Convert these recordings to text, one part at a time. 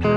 Pace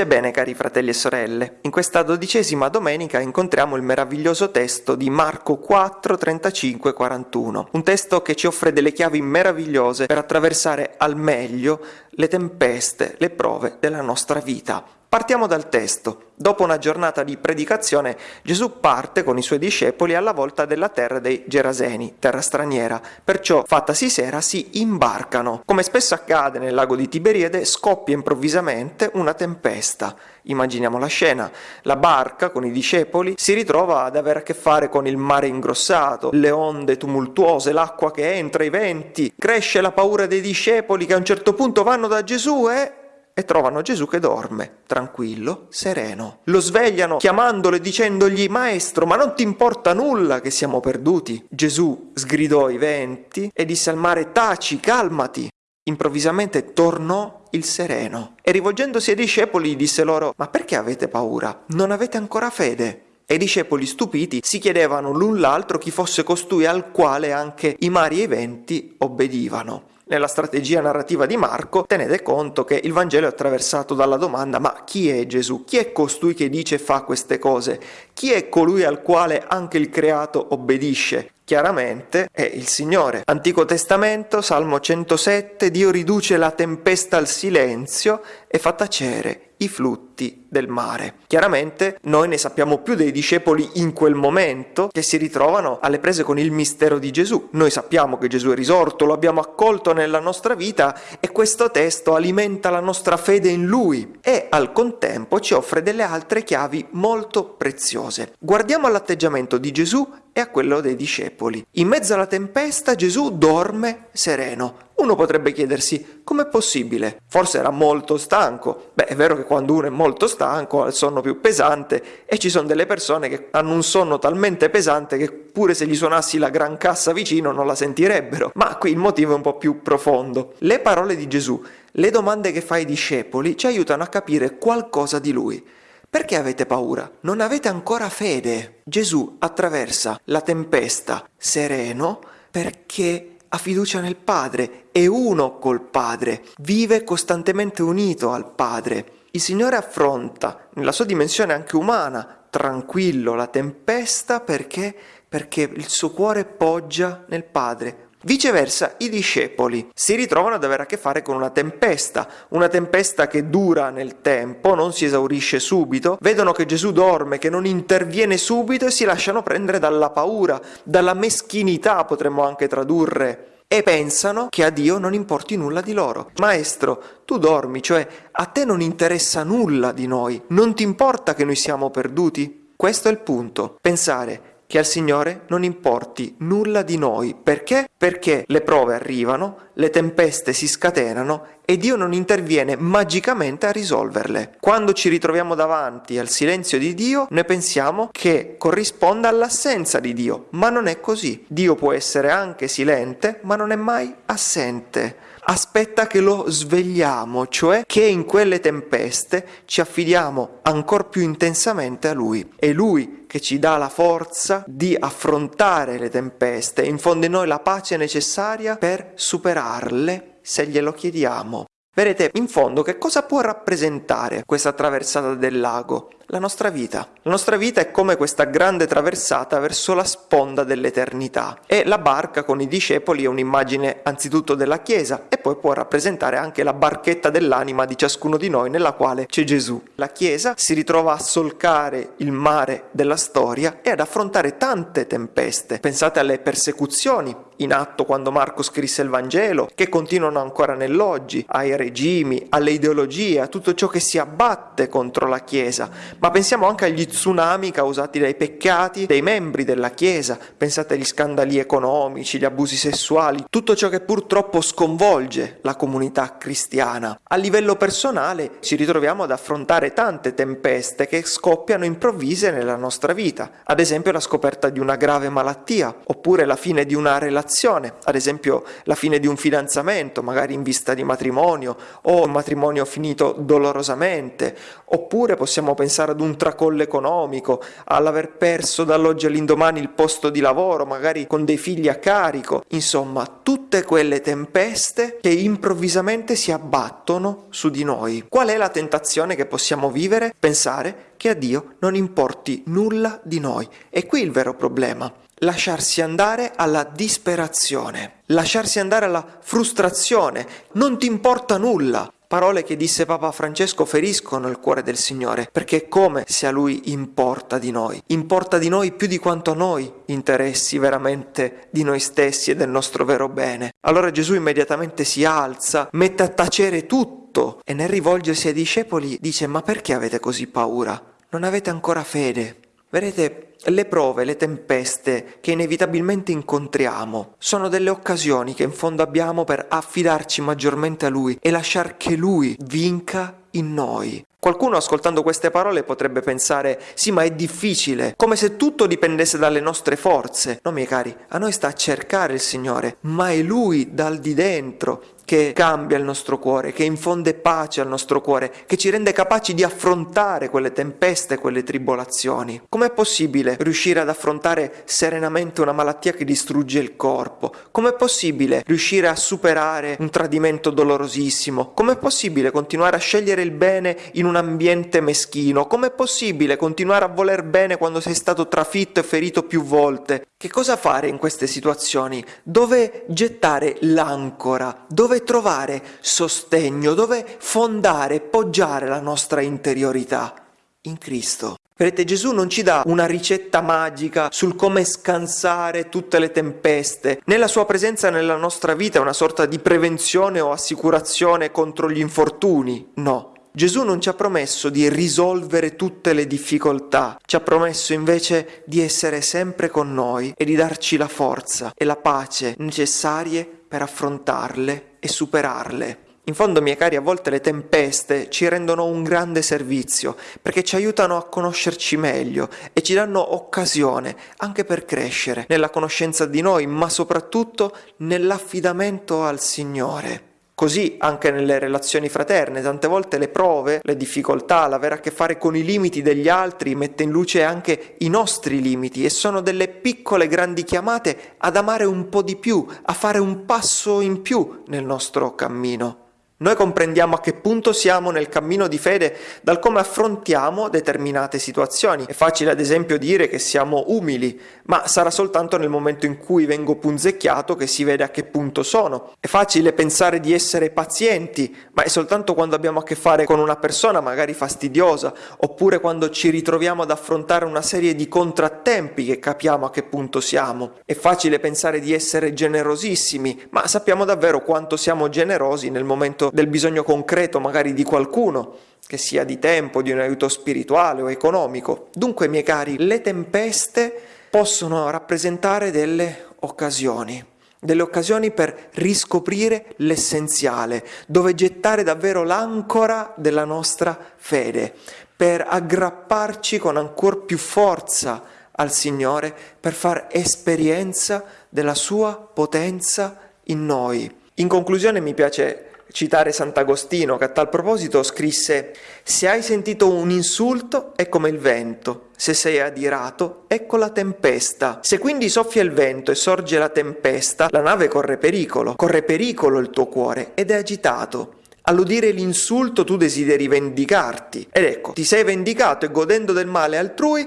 e bene cari fratelli e sorelle, in questa dodicesima domenica incontriamo il meraviglioso testo di Marco 4, 35, 41, un testo che ci offre delle chiavi meravigliose per attraversare al meglio le tempeste, le prove della nostra vita. Partiamo dal testo. Dopo una giornata di predicazione, Gesù parte con i suoi discepoli alla volta della terra dei Geraseni, terra straniera. Perciò, fattasi sera, si imbarcano. Come spesso accade nel lago di Tiberiade, scoppia improvvisamente una tempesta. Immaginiamo la scena. La barca con i discepoli si ritrova ad avere a che fare con il mare ingrossato, le onde tumultuose, l'acqua che entra, i venti. Cresce la paura dei discepoli che a un certo punto vanno da Gesù e e trovano Gesù che dorme, tranquillo, sereno. Lo svegliano chiamandolo e dicendogli Maestro, ma non ti importa nulla che siamo perduti? Gesù sgridò i venti e disse al mare Taci, calmati. Improvvisamente tornò il sereno e rivolgendosi ai discepoli disse loro Ma perché avete paura? Non avete ancora fede? E i discepoli stupiti si chiedevano l'un l'altro chi fosse costui al quale anche i mari e i venti obbedivano. Nella strategia narrativa di Marco tenete conto che il Vangelo è attraversato dalla domanda ma chi è Gesù? Chi è costui che dice e fa queste cose? Chi è colui al quale anche il creato obbedisce? Chiaramente è il Signore. Antico Testamento, Salmo 107, Dio riduce la tempesta al silenzio e fa tacere i flutti del mare. Chiaramente noi ne sappiamo più dei discepoli in quel momento che si ritrovano alle prese con il mistero di Gesù. Noi sappiamo che Gesù è risorto, lo abbiamo accolto nella nostra vita e questo testo alimenta la nostra fede in Lui e al contempo ci offre delle altre chiavi molto preziose. Guardiamo all'atteggiamento di Gesù e a quello dei discepoli. In mezzo alla tempesta Gesù dorme sereno. Uno potrebbe chiedersi com'è possibile? Forse era molto stanco. Beh, è vero che quando uno è molto stanco ha il sonno più pesante e ci sono delle persone che hanno un sonno talmente pesante che pure se gli suonassi la gran cassa vicino non la sentirebbero. Ma qui il motivo è un po' più profondo. Le parole di Gesù, le domande che fa ai discepoli ci aiutano a capire qualcosa di lui. Perché avete paura? Non avete ancora fede. Gesù attraversa la tempesta sereno perché ha fiducia nel Padre, è uno col Padre, vive costantemente unito al Padre. Il Signore affronta, nella sua dimensione anche umana, tranquillo la tempesta perché? Perché il suo cuore poggia nel Padre, Viceversa, i discepoli si ritrovano ad avere a che fare con una tempesta, una tempesta che dura nel tempo, non si esaurisce subito, vedono che Gesù dorme, che non interviene subito e si lasciano prendere dalla paura, dalla meschinità potremmo anche tradurre e pensano che a Dio non importi nulla di loro. Maestro, tu dormi, cioè a te non interessa nulla di noi, non ti importa che noi siamo perduti? Questo è il punto, pensare che al Signore non importi nulla di noi. Perché? Perché le prove arrivano, le tempeste si scatenano e Dio non interviene magicamente a risolverle. Quando ci ritroviamo davanti al silenzio di Dio, noi pensiamo che corrisponda all'assenza di Dio, ma non è così. Dio può essere anche silente, ma non è mai assente aspetta che lo svegliamo, cioè che in quelle tempeste ci affidiamo ancora più intensamente a Lui. È Lui che ci dà la forza di affrontare le tempeste, infonde in noi la pace necessaria per superarle se glielo chiediamo. Vedete, in fondo, che cosa può rappresentare questa traversata del lago? La nostra vita. La nostra vita è come questa grande traversata verso la sponda dell'eternità e la barca con i discepoli è un'immagine anzitutto della Chiesa e poi può rappresentare anche la barchetta dell'anima di ciascuno di noi nella quale c'è Gesù. La Chiesa si ritrova a solcare il mare della storia e ad affrontare tante tempeste. Pensate alle persecuzioni in atto quando Marco scrisse il Vangelo, che continuano ancora nell'oggi, ai regimi, alle ideologie, a tutto ciò che si abbatte contro la Chiesa ma pensiamo anche agli tsunami causati dai peccati dei membri della Chiesa, pensate agli scandali economici, gli abusi sessuali, tutto ciò che purtroppo sconvolge la comunità cristiana. A livello personale ci ritroviamo ad affrontare tante tempeste che scoppiano improvvise nella nostra vita, ad esempio la scoperta di una grave malattia, oppure la fine di una relazione, ad esempio la fine di un fidanzamento, magari in vista di matrimonio, o un matrimonio finito dolorosamente, oppure possiamo pensare ad un tracollo economico, all'aver perso dall'oggi all'indomani il posto di lavoro, magari con dei figli a carico, insomma tutte quelle tempeste che improvvisamente si abbattono su di noi. Qual è la tentazione che possiamo vivere? Pensare che a Dio non importi nulla di noi. E qui il vero problema lasciarsi andare alla disperazione, lasciarsi andare alla frustrazione, non ti importa nulla. Parole che disse Papa Francesco feriscono il cuore del Signore, perché è come se a Lui importa di noi, importa di noi più di quanto a noi interessi veramente di noi stessi e del nostro vero bene. Allora Gesù immediatamente si alza, mette a tacere tutto e nel rivolgersi ai discepoli dice ma perché avete così paura? Non avete ancora fede? Vedete, le prove, le tempeste che inevitabilmente incontriamo sono delle occasioni che in fondo abbiamo per affidarci maggiormente a Lui e lasciar che Lui vinca in noi. Qualcuno ascoltando queste parole potrebbe pensare sì ma è difficile, come se tutto dipendesse dalle nostre forze. No miei cari, a noi sta a cercare il Signore, ma è Lui dal di dentro che cambia il nostro cuore, che infonde pace al nostro cuore, che ci rende capaci di affrontare quelle tempeste, quelle tribolazioni. Com'è possibile riuscire ad affrontare serenamente una malattia che distrugge il corpo? Com'è possibile riuscire a superare un tradimento dolorosissimo? Com'è possibile continuare a scegliere il bene in un ambiente meschino? Com'è possibile continuare a voler bene quando sei stato trafitto e ferito più volte? Che cosa fare in queste situazioni? Dove gettare l'ancora? Dove trovare sostegno? Dove fondare, poggiare la nostra interiorità? In Cristo. Vedete, Gesù non ci dà una ricetta magica sul come scansare tutte le tempeste, né la sua presenza nella nostra vita è una sorta di prevenzione o assicurazione contro gli infortuni, no. Gesù non ci ha promesso di risolvere tutte le difficoltà, ci ha promesso invece di essere sempre con noi e di darci la forza e la pace necessarie per affrontarle e superarle. In fondo, miei cari, a volte le tempeste ci rendono un grande servizio perché ci aiutano a conoscerci meglio e ci danno occasione anche per crescere nella conoscenza di noi, ma soprattutto nell'affidamento al Signore. Così anche nelle relazioni fraterne, tante volte le prove, le difficoltà, l'avere a che fare con i limiti degli altri mette in luce anche i nostri limiti e sono delle piccole grandi chiamate ad amare un po' di più, a fare un passo in più nel nostro cammino. Noi comprendiamo a che punto siamo nel cammino di fede dal come affrontiamo determinate situazioni. È facile ad esempio dire che siamo umili, ma sarà soltanto nel momento in cui vengo punzecchiato che si vede a che punto sono. È facile pensare di essere pazienti, ma è soltanto quando abbiamo a che fare con una persona magari fastidiosa, oppure quando ci ritroviamo ad affrontare una serie di contrattempi che capiamo a che punto siamo. È facile pensare di essere generosissimi, ma sappiamo davvero quanto siamo generosi nel momento del bisogno concreto magari di qualcuno, che sia di tempo, di un aiuto spirituale o economico. Dunque, miei cari, le tempeste possono rappresentare delle occasioni, delle occasioni per riscoprire l'essenziale, dove gettare davvero l'ancora della nostra fede, per aggrapparci con ancora più forza al Signore, per far esperienza della sua potenza in noi. In conclusione mi piace citare Sant'Agostino che a tal proposito scrisse Se hai sentito un insulto è come il vento, se sei adirato ecco la tempesta. Se quindi soffia il vento e sorge la tempesta, la nave corre pericolo, corre pericolo il tuo cuore ed è agitato. All'udire l'insulto tu desideri vendicarti ed ecco, ti sei vendicato e godendo del male altrui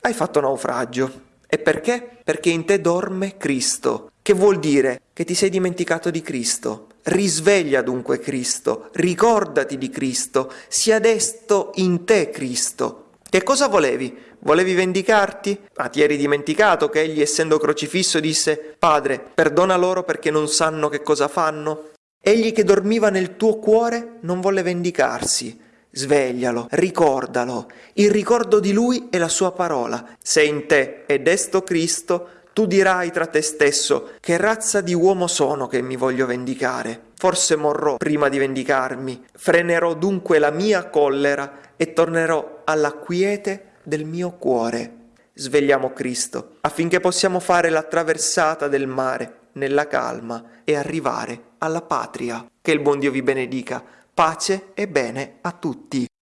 hai fatto naufragio. E perché? Perché in te dorme Cristo. Che vuol dire? Che ti sei dimenticato di Cristo. Risveglia dunque Cristo, ricordati di Cristo, sia desto in te Cristo. Che cosa volevi? Volevi vendicarti? Ah, ti eri dimenticato che egli, essendo crocifisso, disse Padre, perdona loro perché non sanno che cosa fanno? Egli che dormiva nel tuo cuore non volle vendicarsi, Sveglialo, ricordalo, il ricordo di lui è la sua parola. Se in te è desto Cristo, tu dirai tra te stesso, che razza di uomo sono che mi voglio vendicare? Forse morrò prima di vendicarmi, frenerò dunque la mia collera e tornerò alla quiete del mio cuore. Svegliamo Cristo, affinché possiamo fare la traversata del mare nella calma e arrivare alla patria. Che il buon Dio vi benedica. Pace e bene a tutti.